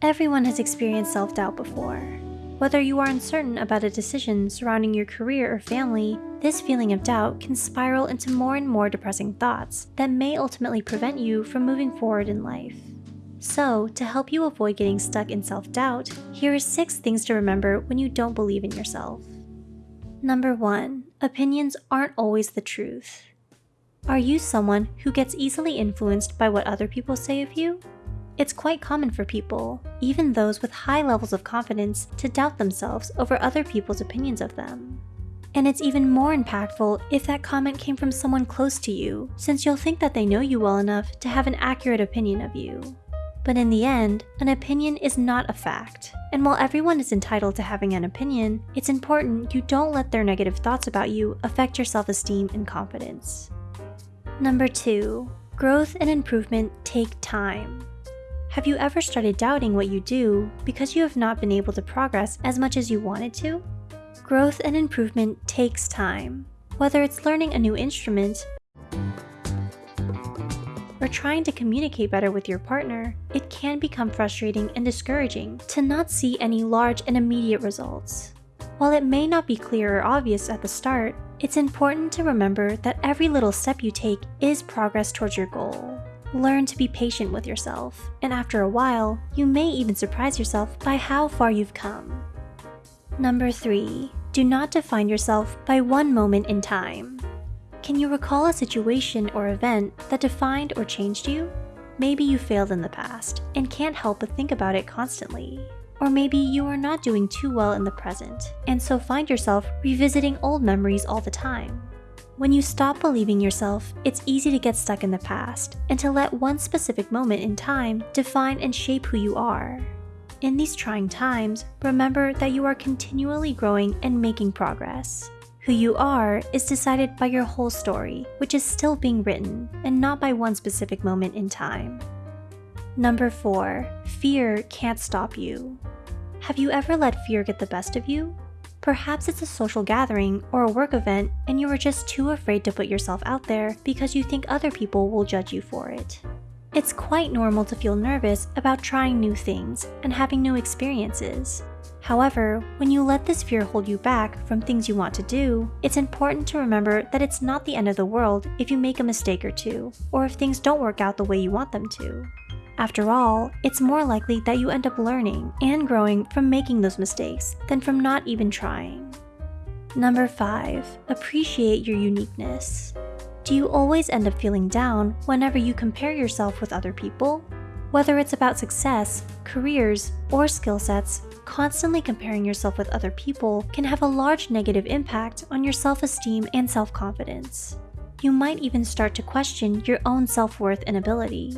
Everyone has experienced self-doubt before. Whether you are uncertain about a decision surrounding your career or family, this feeling of doubt can spiral into more and more depressing thoughts that may ultimately prevent you from moving forward in life. So, to help you avoid getting stuck in self-doubt, here are 6 things to remember when you don't believe in yourself. Number 1. Opinions aren't always the truth. Are you someone who gets easily influenced by what other people say of you? It's quite common for people, even those with high levels of confidence, to doubt themselves over other people's opinions of them. And it's even more impactful if that comment came from someone close to you, since you'll think that they know you well enough to have an accurate opinion of you. But in the end, an opinion is not a fact. And while everyone is entitled to having an opinion, it's important you don't let their negative thoughts about you affect your self-esteem and confidence. Number 2. Growth and improvement take time. Have you ever started doubting what you do because you have not been able to progress as much as you wanted to? Growth and improvement takes time. Whether it's learning a new instrument, or trying to communicate better with your partner, it can become frustrating and discouraging to not see any large and immediate results. While it may not be clear or obvious at the start, it's important to remember that every little step you take is progress towards your goal. Learn to be patient with yourself, and after a while, you may even surprise yourself by how far you've come. Number 3. Do not define yourself by one moment in time. Can you recall a situation or event that defined or changed you? Maybe you failed in the past and can't help but think about it constantly. Or maybe you are not doing too well in the present and so find yourself revisiting old memories all the time. When you stop believing yourself, it's easy to get stuck in the past and to let one specific moment in time define and shape who you are. In these trying times, remember that you are continually growing and making progress. Who you are is decided by your whole story, which is still being written, and not by one specific moment in time. Number 4. Fear can't stop you. Have you ever let fear get the best of you? Perhaps it's a social gathering or a work event and you are just too afraid to put yourself out there because you think other people will judge you for it. It's quite normal to feel nervous about trying new things and having new experiences, However, when you let this fear hold you back from things you want to do, it's important to remember that it's not the end of the world if you make a mistake or two, or if things don't work out the way you want them to. After all, it's more likely that you end up learning and growing from making those mistakes than from not even trying. Number 5. Appreciate your uniqueness. Do you always end up feeling down whenever you compare yourself with other people? Whether it's about success, careers, or skill sets, constantly comparing yourself with other people can have a large negative impact on your self-esteem and self-confidence. You might even start to question your own self-worth and ability.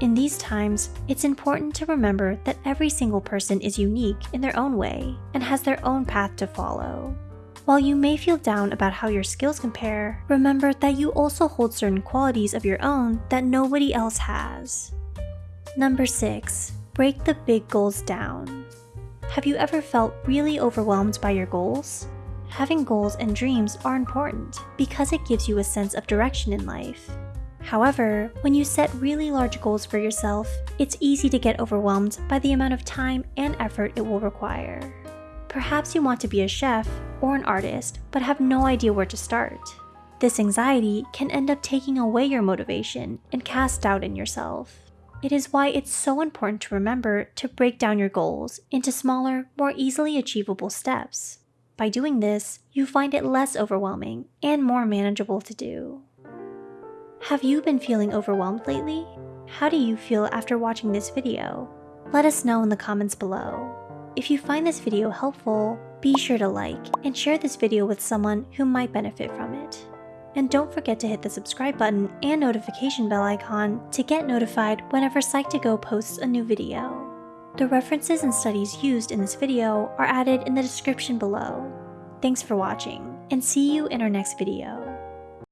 In these times, it's important to remember that every single person is unique in their own way and has their own path to follow. While you may feel down about how your skills compare, remember that you also hold certain qualities of your own that nobody else has. Number 6. Break the big goals down. Have you ever felt really overwhelmed by your goals? Having goals and dreams are important because it gives you a sense of direction in life. However, when you set really large goals for yourself, it's easy to get overwhelmed by the amount of time and effort it will require. Perhaps you want to be a chef or an artist, but have no idea where to start. This anxiety can end up taking away your motivation and cast doubt in yourself. It is why it's so important to remember to break down your goals into smaller, more easily achievable steps. By doing this, you find it less overwhelming and more manageable to do. Have you been feeling overwhelmed lately? How do you feel after watching this video? Let us know in the comments below. If you find this video helpful, be sure to like and share this video with someone who might benefit from it. And don't forget to hit the subscribe button and notification bell icon to get notified whenever Psych2Go posts a new video. The references and studies used in this video are added in the description below. Thanks for watching, and see you in our next video.